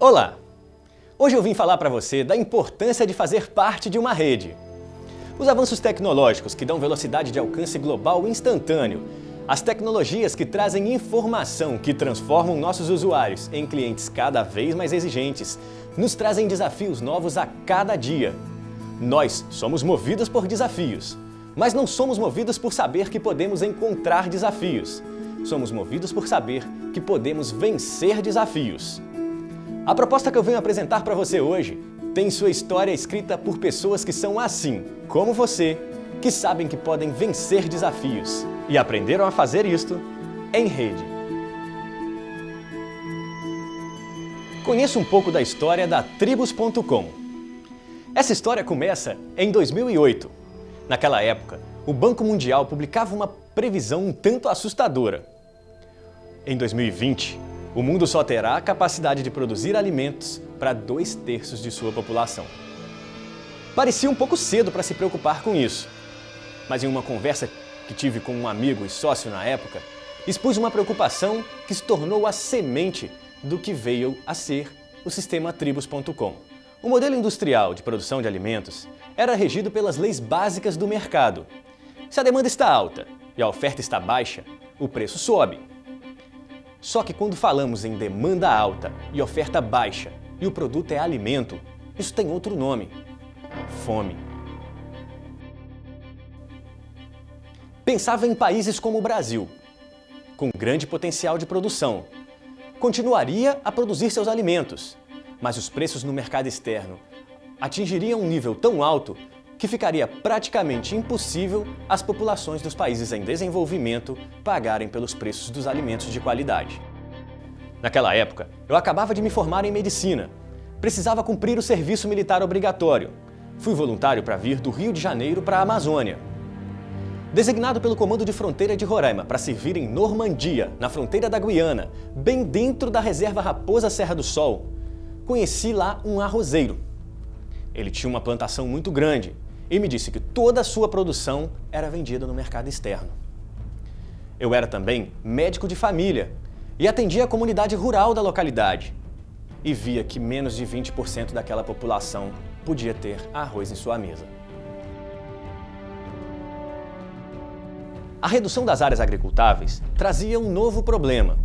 Olá! Hoje eu vim falar para você da importância de fazer parte de uma rede. Os avanços tecnológicos que dão velocidade de alcance global instantâneo, as tecnologias que trazem informação que transformam nossos usuários em clientes cada vez mais exigentes, nos trazem desafios novos a cada dia. Nós somos movidos por desafios, mas não somos movidos por saber que podemos encontrar desafios. Somos movidos por saber que podemos vencer desafios. A proposta que eu venho apresentar para você hoje tem sua história escrita por pessoas que são assim, como você, que sabem que podem vencer desafios e aprenderam a fazer isto em rede. Conheça um pouco da história da Tribus.com. Essa história começa em 2008. Naquela época, o Banco Mundial publicava uma previsão um tanto assustadora. Em 2020, o mundo só terá a capacidade de produzir alimentos para dois terços de sua população. Parecia um pouco cedo para se preocupar com isso, mas em uma conversa que tive com um amigo e sócio na época, expus uma preocupação que se tornou a semente do que veio a ser o sistema Tribus.com. O modelo industrial de produção de alimentos era regido pelas leis básicas do mercado. Se a demanda está alta e a oferta está baixa, o preço sobe. Só que quando falamos em demanda alta e oferta baixa e o produto é alimento, isso tem outro nome, fome. Pensava em países como o Brasil, com grande potencial de produção. Continuaria a produzir seus alimentos, mas os preços no mercado externo atingiriam um nível tão alto que ficaria praticamente impossível as populações dos países em desenvolvimento pagarem pelos preços dos alimentos de qualidade. Naquela época, eu acabava de me formar em medicina. Precisava cumprir o serviço militar obrigatório. Fui voluntário para vir do Rio de Janeiro para a Amazônia. Designado pelo Comando de Fronteira de Roraima para servir em Normandia, na fronteira da Guiana, bem dentro da reserva Raposa Serra do Sol, conheci lá um arrozeiro. Ele tinha uma plantação muito grande e me disse que toda a sua produção era vendida no mercado externo. Eu era também médico de família e atendia a comunidade rural da localidade e via que menos de 20% daquela população podia ter arroz em sua mesa. A redução das áreas agricultáveis trazia um novo problema.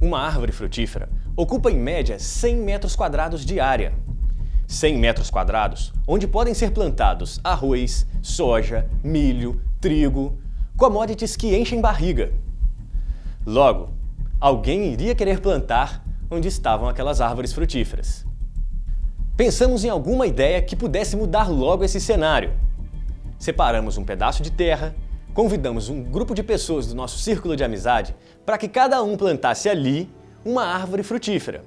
Uma árvore frutífera ocupa em média 100 metros quadrados de área 100 metros quadrados, onde podem ser plantados arroz, soja, milho, trigo, commodities que enchem barriga. Logo, alguém iria querer plantar onde estavam aquelas árvores frutíferas. Pensamos em alguma ideia que pudesse mudar logo esse cenário. Separamos um pedaço de terra, convidamos um grupo de pessoas do nosso círculo de amizade para que cada um plantasse ali uma árvore frutífera.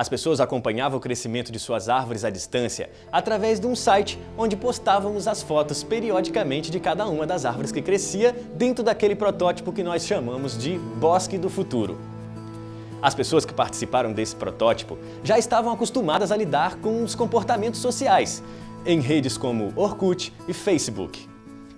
As pessoas acompanhavam o crescimento de suas árvores à distância através de um site onde postávamos as fotos periodicamente de cada uma das árvores que crescia dentro daquele protótipo que nós chamamos de Bosque do Futuro. As pessoas que participaram desse protótipo já estavam acostumadas a lidar com os comportamentos sociais em redes como Orkut e Facebook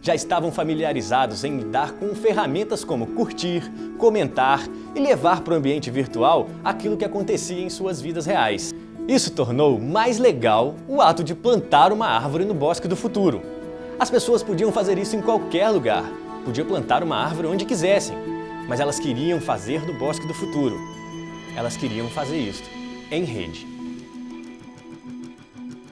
já estavam familiarizados em lidar com ferramentas como curtir, comentar e levar para o ambiente virtual aquilo que acontecia em suas vidas reais. Isso tornou mais legal o ato de plantar uma árvore no bosque do futuro. As pessoas podiam fazer isso em qualquer lugar, podiam plantar uma árvore onde quisessem, mas elas queriam fazer do bosque do futuro. Elas queriam fazer isso em rede.